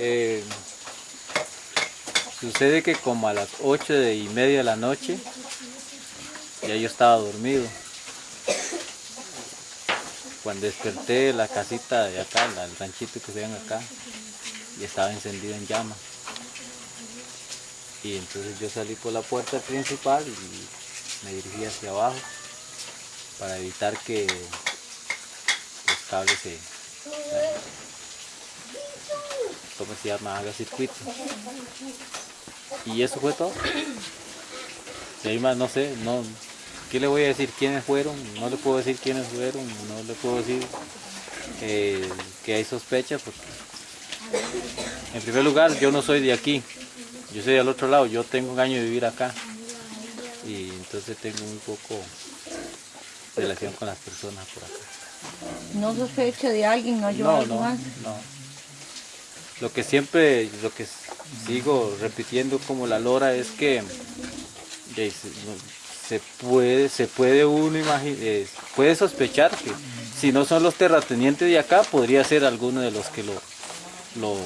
Eh, sucede que como a las ocho y media de la noche, ya yo estaba dormido. Cuando desperté la casita de acá, el ranchito que se ven acá, y estaba encendido en llamas. Y entonces yo salí por la puerta principal y me dirigí hacia abajo para evitar que los cables se, ¿cómo se llama? Haga circuito. Y eso fue todo. Y ahí más no sé, no, ¿qué le voy a decir? ¿Quiénes fueron? No le puedo decir quiénes fueron, no le puedo decir eh, que hay sospechas porque en primer lugar yo no soy de aquí, yo soy del otro lado, yo tengo un año de vivir acá y entonces tengo un poco relación con las personas por acá. ¿No sospecha de alguien? ¿No No, no, no. Lo que siempre, lo que sigo repitiendo como la lora es que eh, se puede, se puede uno imaginar, eh, puede sospechar que si no son los terratenientes de acá, podría ser alguno de los que lo, lo,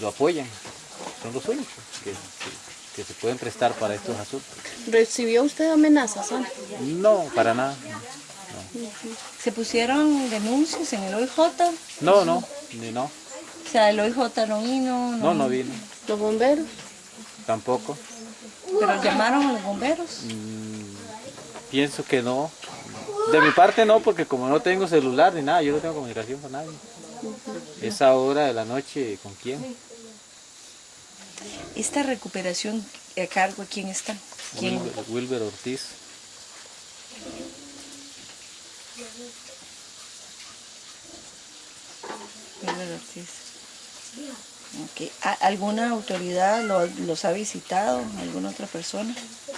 lo apoyan. Son los únicos que, que, se pueden prestar para estos asuntos. ¿Recibió usted amenazas? No, para nada. ¿Se pusieron denuncias en el OIJ? No, no, ni no. O sea, el OIJ no vino. No, no, vino. ¿Los bomberos? Tampoco. ¿Pero llamaron a los bomberos? Mm, pienso que no. De mi parte no, porque como no tengo celular ni nada, yo no tengo comunicación con nadie. Esa hora de la noche, ¿con quién? ¿Esta recuperación a cargo quién está? ¿Quién? Wilber, Wilber Ortiz. Wilber Ortiz. Okay. ¿Alguna autoridad lo- los ha visitado? ¿Alguna otra persona?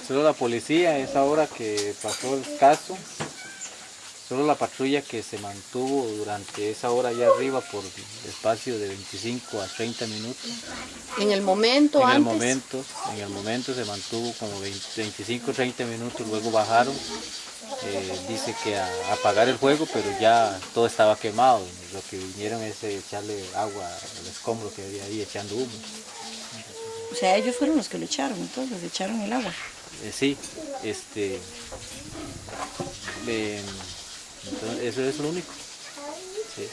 Solo la policía, esa hora que pasó el caso, solo la patrulla que se mantuvo durante esa hora allá arriba por espacio de 25 a 30 minutos. ¿En el momento En antes? el momento, en el momento se mantuvo como 20 25 o 30 minutos, luego bajaron. Eh, dice que a, a apagar el fuego, pero ya todo estaba quemado. Lo que vinieron es eh, echarle agua al escombro que había ahí echando humo. O sea, ellos fueron los que lo echaron, entonces, le echaron el agua. Eh, sí, este. entonces, eso es lo único. Sí.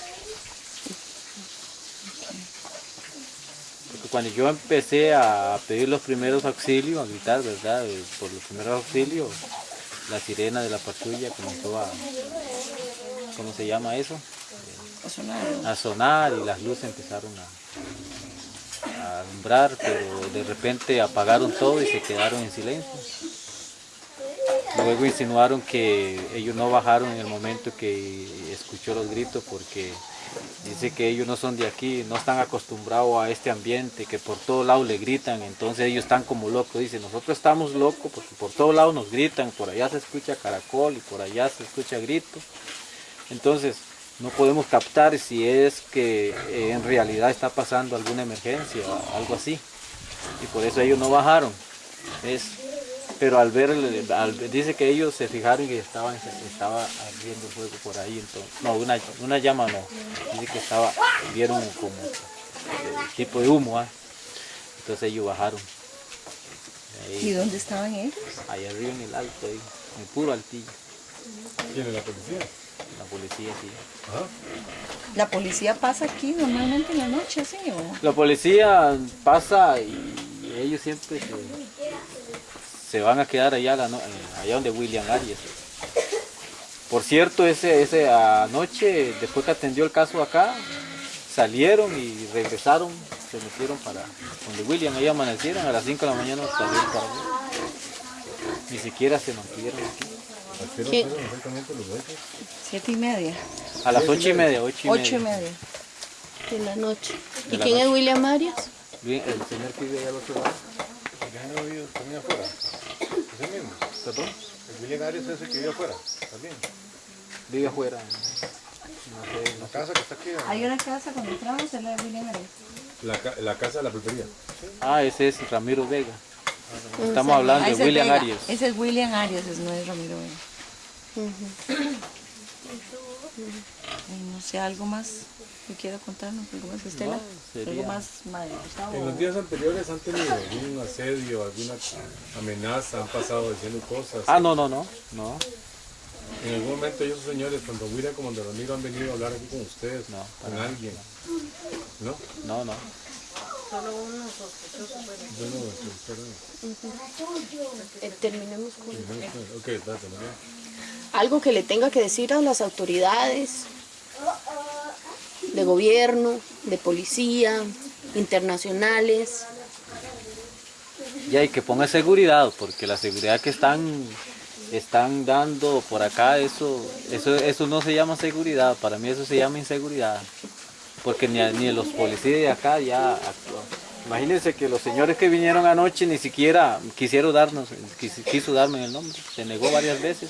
Porque cuando yo empecé a pedir los primeros auxilios, a gritar, ¿verdad? Eh, Por los primeros auxilios, la sirena de la patrulla comenzó a. ¿Cómo se llama eso? O sonar. a sonar y las luces empezaron a, a alumbrar, pero de repente apagaron todo y se quedaron en silencio. Luego insinuaron que ellos no bajaron en el momento que escuchó los gritos porque dice que ellos no son de aquí, no están acostumbrados a este ambiente, que por todos lados le gritan, entonces ellos están como locos. Dice, nosotros estamos locos porque por todos lados nos gritan, por allá se escucha caracol y por allá se escucha grito. Entonces, no podemos captar si es que eh, en realidad está pasando alguna emergencia algo así. Y por eso ellos no bajaron. Es, pero al ver, el- al- dice que ellos se fijaron que estaban, estaba ardiendo fuego por ahí. Entonces, no, una, una llama no. Dice que estaba, vieron como tipo de humo. ¿ah? Entonces ellos bajaron. ¿Y dónde estaban ellos? ahí arriba en el alto, ahí, en el puro altillo. ¿Quién es la policía? La policía, sí. Ajá. ¿La policía pasa aquí normalmente en la noche, sí? O? La policía pasa y ellos siempre se, se van a quedar allá, la no- eh, allá donde William Arias. Por cierto, ese, ese anoche, después que atendió el caso acá, salieron y regresaron, se metieron para donde William, ahí amanecieron, a las 5 de la mañana salieron para allá. Ni siquiera se mantuvieron aquí. ¿A qué. Siete y media. A las 8 y media, 8 y Ocho y media. media. De la noche. ¿Y quién es. William Arias? Bien, El señor que vive allá al otro lado. ¿El que no también afuera? ¿Es el mismo? ¿Perdón? ¿El William Arias es el que vive afuera? ¿También? Vive afuera. No sé, no La casa que está aquí. Hay una casa cuando entramos, es la de William Arias. La, ca- la casa de la pulpería. Ah, ese es Ramiro Vega. No Estamos sé. hablando Ah, de ese es William Vega. Arias. Ese es William Arias, ese no es Ramiro Vega. Ujú. Ay, no sé, algo más. Que quiera contarnos? ¿Algo más, Estela? No, sería- ¿Algo más, Madre Gustavo? En los días anteriores han tenido algún asedio, alguna amenaza, han pasado diciendo cosas. Ah, no, no, no, no, En algún momento esos señores, tanto William como de Ramiro, han venido a hablar aquí con ustedes, No, con alguien. ¿No? no, no. Bueno, espera. Eh, terminemos con Ok, date, algo que le tenga que decir a las autoridades de gobierno, de policía, internacionales. Y hay que poner seguridad, porque la seguridad que están, están dando por acá, eso, eso, eso no se llama seguridad, para mí eso se llama inseguridad. Porque ni, ni los policías de acá ya actúan. Imagínense que los señores que vinieron anoche ni siquiera quisieron darnos, quis- quiso darme el nombre, se negó varias veces.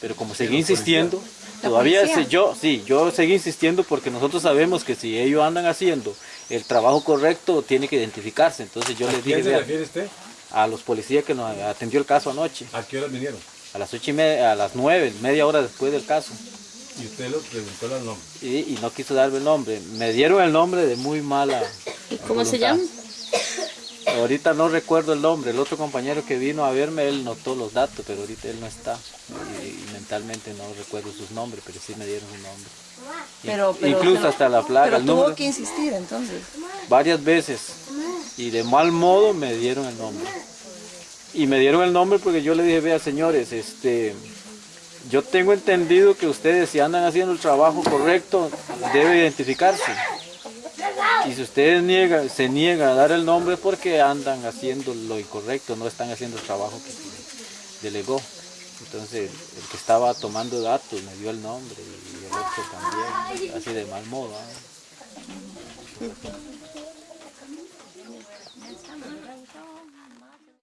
Pero como seguí insistiendo, ¿La todavía policía? sé- yo, sí, yo seguí insistiendo porque nosotros sabemos que si ellos andan haciendo el trabajo correcto, tiene que identificarse. Entonces yo ¿A les dije, quién se "Vea, refiere usted? a los policías que nos atendió el caso anoche, ¿A qué horas vinieron? a las ocho y media, a las nueve, media hora después del caso, Y usted los preguntó los nombres. y, y no quiso darme el nombre. Me dieron el nombre de muy mala. ¿Y cómo se llama? Ahorita no recuerdo el nombre. El otro compañero que vino a verme, él notó los datos, pero ahorita él no está. Mentalmente no recuerdo sus nombres, pero sí me dieron un nombre. Pero, pero- Incluso pero- hasta la plaga, Pero tuvo número, que insistir entonces. varias veces. Y de mal modo me dieron el nombre. Y me dieron el nombre porque yo le dije, vea señores, este, yo tengo entendido que ustedes si andan haciendo el trabajo correcto, debe identificarse. Y si ustedes niegan, se niegan a dar el nombre porque andan haciendo lo incorrecto, no están haciendo el trabajo que delegó. Entonces el que estaba tomando datos me dio el nombre y el otro también, así de mal modo.